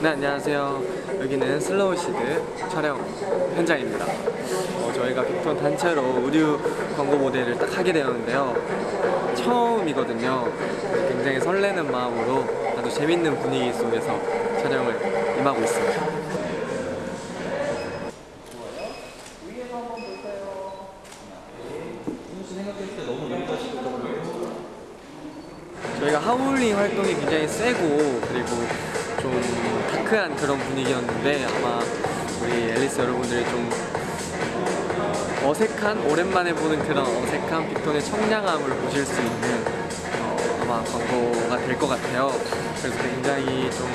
네 안녕하세요. 여기는 슬로우 애시드 촬영 현장입니다. 어, 저희가 빅톤 단체로 의류 광고 모델을 딱 하게 되었는데요. 처음이거든요. 굉장히 설레는 마음으로 아주 재밌는 분위기 속에서 촬영을 임하고 있습니다. 저희가 하울링 활동이 굉장히 세고 그리고 좀 다크한 그런 분위기였는데 아마 우리 앨리스 여러분들이 좀 어색한 오랜만에 보는 그런 어색한 빅톤의 청량함을 보실 수 있는 어, 아마 광고가 될 것 같아요. 그래서 굉장히 좀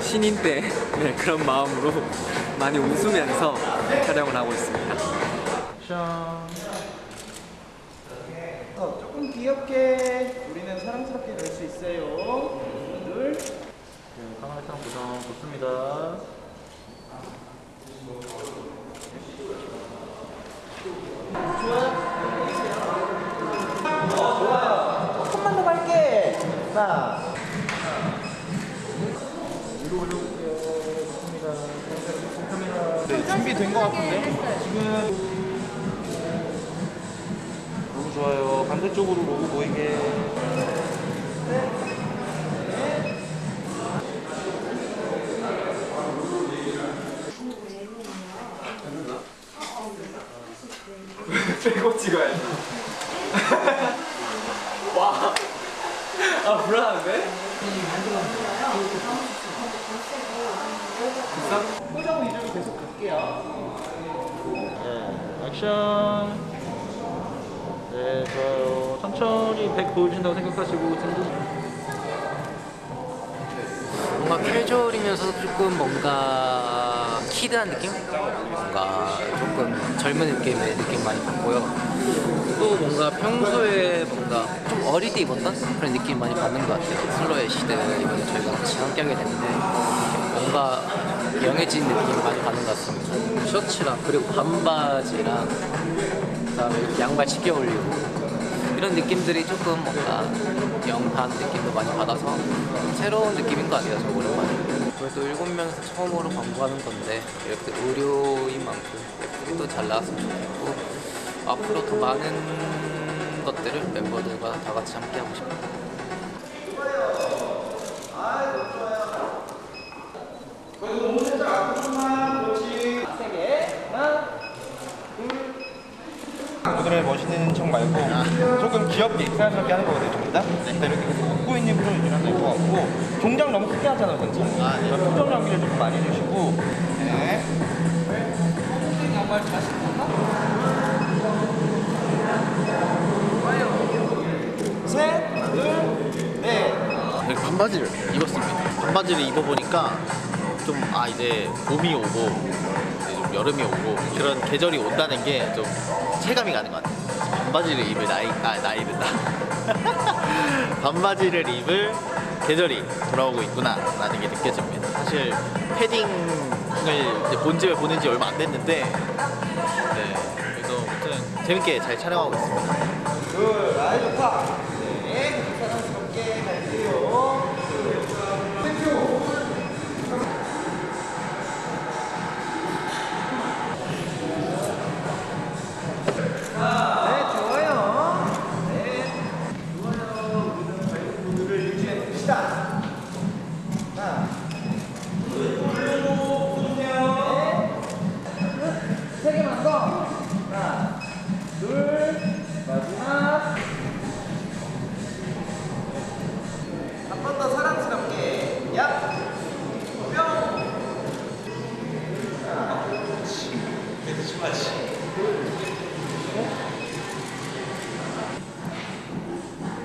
신인 때 네, 그런 마음으로 많이 웃으면서 촬영을 하고 있습니다. 어, 조금 귀엽게 우리는 사랑스럽게 될 수 있어요. 둘. 네, 카메라 구성 좋습니다. 조금만 더 밝게. 자. 위로 올려볼게요. 좋습니다. 카메라. 네, 준비된 것 같은데? 지금 너무 좋아요. 반대쪽으로 로고 보이게. 빼고 찍어야지. 와. 아 불안한데? 표정 위주로 계속 갈게요. 네, 액션. 네, 좋아요. 천천히 백 보여준다고 생각하시고 등등. 뭔가 캐주얼이면서도 조금 뭔가 키드한 느낌? 뭔가 조금 젊은 느낌의 느낌 많이 받고요. 또 뭔가 평소에 뭔가 좀 어리게 입었던 그런 느낌 많이 받는 것 같아요. 슬로의 시대 이번에 저희가 같이 함께 하게 됐는데 뭔가 영해진 느낌 많이 받는 것 같습니다. 셔츠랑 그리고 반바지랑 그다음에 양말 쉽게 올리고 이런 느낌들이 조금 뭔가 영한 느낌도 많이 받아서 좀 새로운 느낌인 것 같아요, 저 오랜만에. 그래도 일곱 명에서 처음으로 광고하는 건데 이렇게 의료인 만큼 예쁘게 또 잘 나왔으면 좋겠고 앞으로 더 많은 것들을 멤버들과 다 같이 함께 하고 싶어요. 오늘의 멋있는 척 말고 조금 귀엽게 사랑스럽게 하는 거거든요, 전부 다. 네. 이렇게 웃고 있는 표정 유지하면 될것 같고 동작 너무 크게 하잖아요, 전체. 아, 네. 표정 연기를 좀 많이 해주시고 네. 셋, 둘, 넷. 이렇게 반바지를 입었습니다. 반바지를 입어보니까 좀 아 이제 봄이 오고 이제 좀 여름이 오고 그런 계절이 온다는 게 좀 체감이 가는 것 같아요. 반바지를 입을 나이 아 나이든다. 반바지를 입을 계절이 돌아오고 있구나 라는 게 느껴집니다. 사실 패딩을 본집에 보낸 지 얼마 안 됐는데 네 그래서 아무튼 재밌게 잘 촬영하고 있습니다.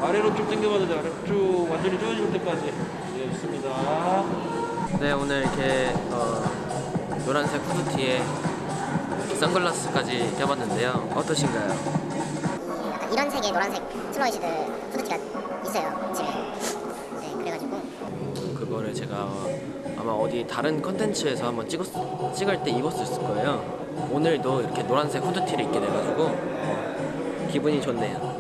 아래로 쭉 당겨봐도 돼. 아래로 쭉 완전히 조여질 때까지. 네, 좋습니다. 네 오늘 이렇게 어, 노란색 후드티에 선글라스까지 껴봤는데요. 어떠신가요? 약간 이런 색의 노란색 슬로이시드 후드티가 있어요 집에 네 그래가지고 그거를 제가 아마 어디 다른 컨텐츠에서 한번 찍었, 찍을 때 입었을 거예요. 오늘도 이렇게 노란색 후드티를 입게 돼가지고 어, 기분이 좋네요.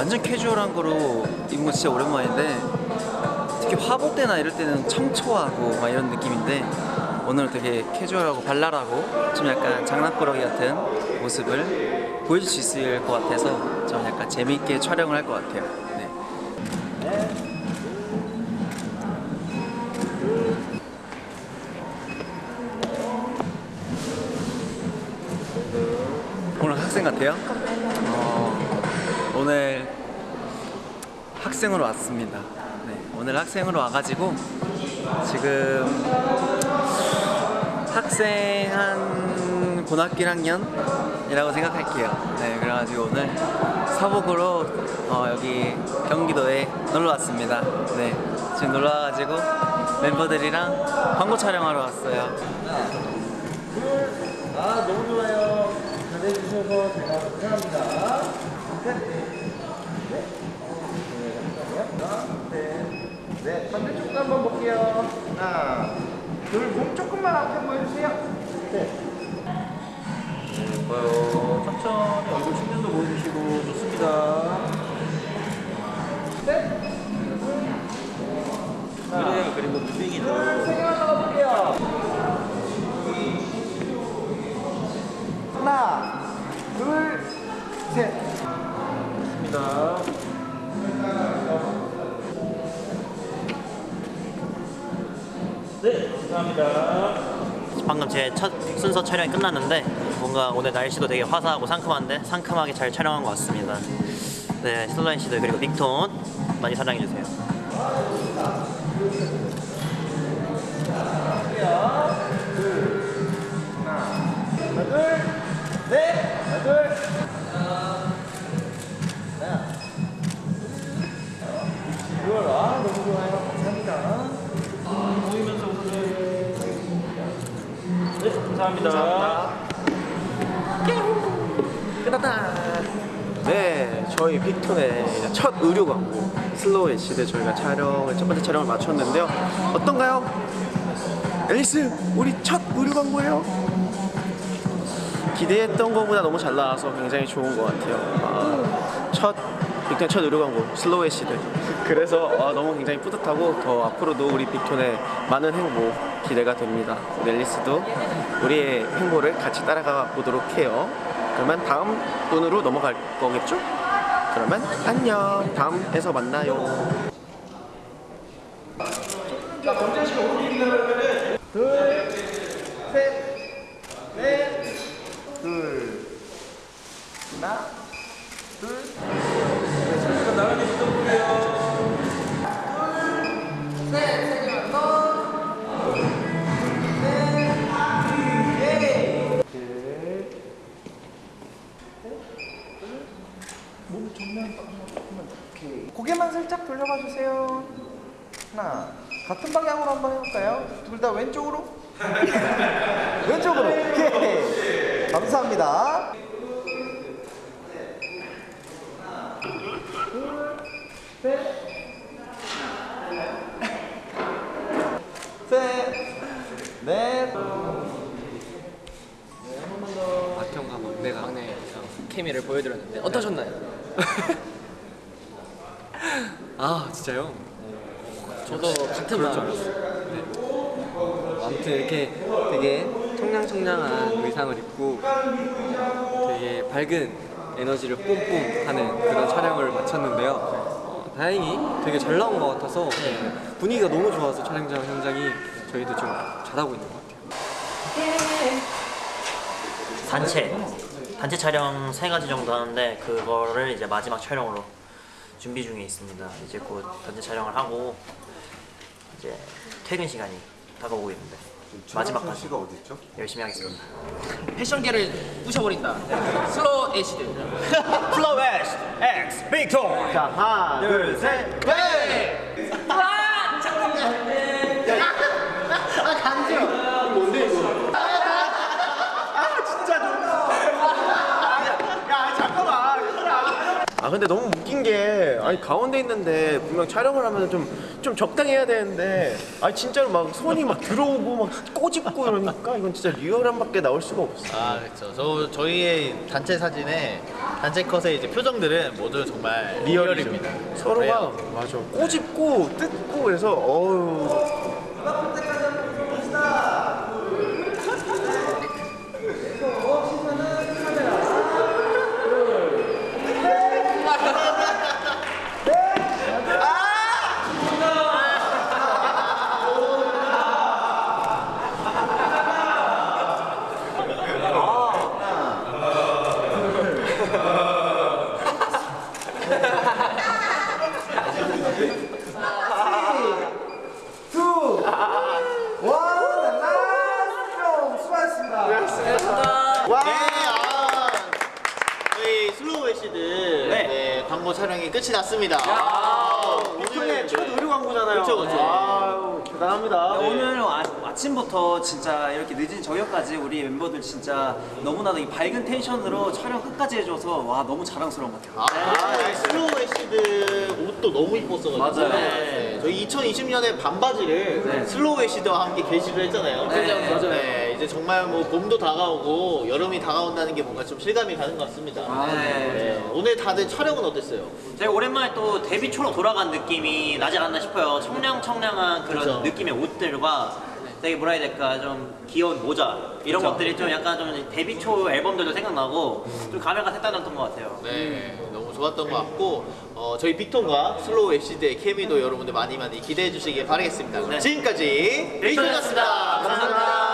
완전 캐주얼한 거로 입은 거 진짜 오랜만인데 솔직히 화보 때나 이럴 때는 청초하고 막 이런 느낌인데 오늘은 되게 캐주얼하고 발랄하고 좀 약간 장난꾸러기 같은 모습을 보여줄 수 있을 것 같아서 좀 약간 재미있게 촬영을 할 것 같아요. 네. 오늘 학생 같아요? 어, 오늘 학생으로 왔습니다. 네, 오늘 학생으로 와가지고 지금 학생 한 고등학교 1학년이라고 생각할게요. 네, 그래가지고 오늘 사복으로 어, 여기 경기도에 놀러 왔습니다. 네, 지금 놀러 와가지고 멤버들이랑 광고 촬영하러 왔어요. 아 너무 좋아요. 잘해주셔서 제가 감사합니다. 네. 네, 반대쪽도 한번 볼게요. 하나, 둘, 몸 조금만 앞에 보여주세요. 네. 예뻐요. 천천히 얼굴 측면도 보여주시고 좋습니다. 방금 제 첫 순서 촬영이 끝났는데 뭔가 오늘 날씨도 되게 화사하고 상큼한데 상큼하게 잘 촬영한 것 같습니다. 네, 슬라인 씨들 그리고 빅톤 많이 사랑해 주세요. 하나, 둘, 넷, 하나, 둘. 둘, 네, 감사합니다. 네, 저희 빅톤의 첫 의류 광고 슬로우 애시드 저희가 촬영을 첫 번째 촬영을 마쳤는데요. 어떤가요? 앨리스, 우리 첫 의류 광고예요. 기대했던 것보다 너무 잘 나와서 굉장히 좋은 것 같아요. 아, 첫 빅톤의 첫 의류 광고 슬로우 애시드. 그래서 아, 너무 굉장히 뿌듯하고 더 앞으로도 우리 빅톤의 많은 행보 기대가 됩니다. 우리 앨리스도 우리의 행보를 같이 따라가 보도록 해요. 그러면 다음 분으로 넘어갈 거겠죠? 그러면 안녕. 다음에서 만나요. 둘, 같은 방향으로 한번 해볼까요? 둘 다 왼쪽으로? 왼쪽으로. 오케이. 감사합니다. 셋, 넷. 박형과 막내가 막내 케미를 보여드렸는데 어떠셨나요? 아 진짜요? 저도 같은 마음이었어요. 네. 아무튼 이렇게 되게 청량청량한 의상을 입고 되게 밝은 에너지를 뿜뿜 하는 그런 촬영을 마쳤는데요. 어, 다행히 되게 잘 나온 것 같아서 분위기가 너무 좋아서 촬영장 현장이 저희도 지금 잘하고 있는 것 같아요. 단체 단체 촬영 세 가지 정도 하는데 그거를 이제 마지막 촬영으로 준비 중에 있습니다. 이제 곧 단체 촬영을 하고 이제 퇴근 시간이 다가오고 있는데 마지막까지 어디 있죠? 열심히 하겠습니다. 패션계를 부셔버린다. 슬로우 애시드. 슬로우 애시드 X 빅톤. 자, 하나, 둘, 셋, 네! 아 근데 너무 웃긴 게 아니 가운데 있는데 분명 촬영을 하면 좀 좀 적당히 해야 되는데 아 진짜로 막 손이 막 들어오고 막 꼬집고 이러니까 이건 진짜 리얼함밖에 나올 수가 없어. 아 그렇죠. 저 저희의 단체 사진에 단체 컷의 이제 표정들은 모두 정말 리얼이죠. 리얼입니다. 서로가 그래요. 맞아 꼬집고 뜯고 그래서 어우 네, 아, 저희 슬로우 애시드 네. 광고 촬영이 끝이 났습니다. 아, 오늘 첫 의류 광고잖아요. 그쵸, 그쵸. 아유, 대단합니다. 오늘 아, 아침부터 진짜 이렇게 늦은 저녁까지 우리 멤버들 진짜 너무나도 이 밝은 텐션으로 촬영 끝까지 해줘서 와 너무 자랑스러운 것 같아요. 아, 네. 슬로우 애시드 옷도 너무 이뻤어가지고 맞아요. 네. 저희 2020년에 봄맞이를 슬로우 애시드와 함께 개시를 했잖아요. 네, 맞아요. 네, 이제 정말 뭐 봄도 다가오고 여름이 다가온다는 게 뭔가 좀 실감이 가는 것 같습니다. 네. 오늘 다들 촬영은 어땠어요? 저희 오랜만에 또 데뷔 초로 돌아간 느낌이 나지 않았나 싶어요. 청량청량한 그런 그쵸. 느낌의 옷들과 되게 뭐라 해야 될까 좀 귀여운 모자 이런 것들이 좀 약간 좀 데뷔 초 앨범들도 생각나고 좀 감회가 색다랐던 것 같아요. 네, 너무 좋았던 것 같고 어, 저희 빅톤과 슬로우 애시드의 케미도 여러분들 많이 많이 기대해 주시길 바라겠습니다. 지금까지 빅톤이었습니다. 감사합니다.